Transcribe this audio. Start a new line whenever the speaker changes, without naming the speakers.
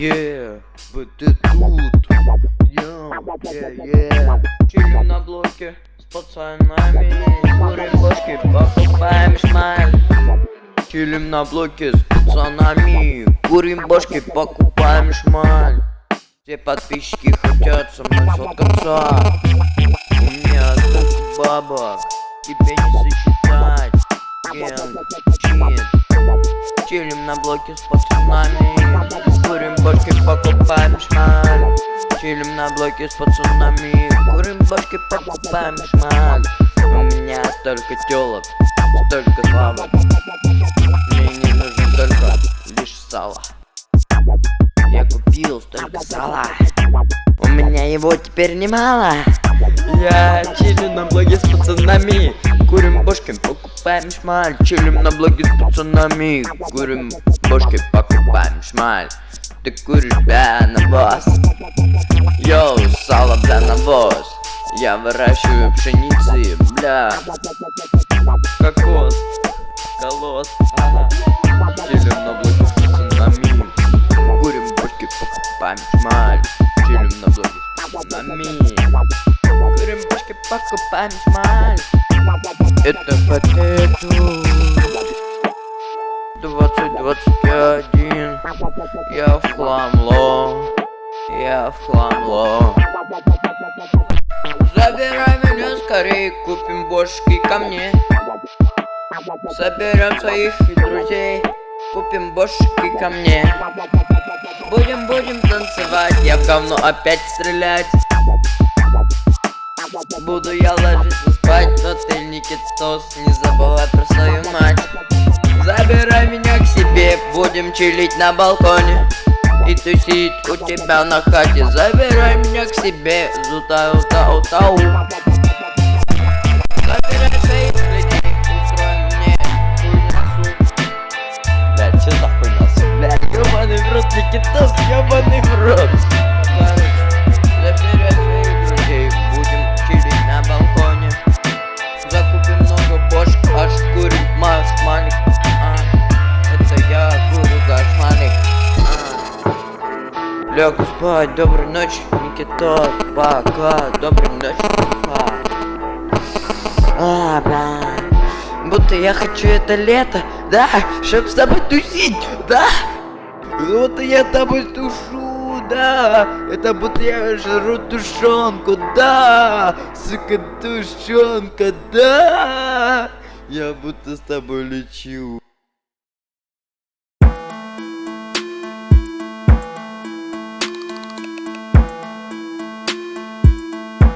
Типа ты тут. Йоу, е-е
Чилим на блоке с пацанами. Курим бошки, покупаем шмаль. Чилим на блоке с пацанами. Курим бошки, покупаем шмаль. Все подписчики хотят со мной сфоткаться. У меня столько бабок Тебе не сосчитать. Чин Чилим на блоке с пацанами Курим бошки, покупаем шмаль Чилим на блоке с пацанами. Курим башки, покупаем шмаль У меня столько телок, столько славы Мне не нужно только лишь сало Я купил столько сала. У меня его теперь немало. Я чилю на блоге с пацанами. Курим бошки, покупаем шмаль Чилим на блоге с пацанами. Курим бошки, покупаем шмаль Ты куришь, вас Йоу, сало, бля, навоз Я выращиваю пшеницы, бля. Кокос, колос, ага. Чилим на блоге с пацанами Курим бочки, покупаем шмаль. Чилим на блоге с пацанами Курим бочки, покупаем шмаль. Это патету 2021 Я в хламло. Я в хламло. Забирай меня скорее, купим бошки ко мне. Соберем своих друзей, купим бошки ко мне. Будем, будем танцевать, я в говно опять стрелять. Буду я ложиться спать, но ты Никитос, не забывай про свою мать Забирай меня к себе, будем чилить на балконе. И тусить у тебя на хате. Забирай меня к себе, зутау тау тау. Забирай своих людей, устроим мне хуйнасу Блядь, что за хуйнасу, блядь, в рот, Короче, забирай своих друзей, будем чилить на балконе. Закупим много бошек, аж курим маш маник Лег спать, доброй ночи, Никита, пока, доброй ночи, пока А, бля Будто я хочу это лето, да, чтоб с тобой тусить, да. Вот я с тобой тушу, да. Это будто я жру тушенку, да. Сука, тушенка, да. Я будто с тобой лечу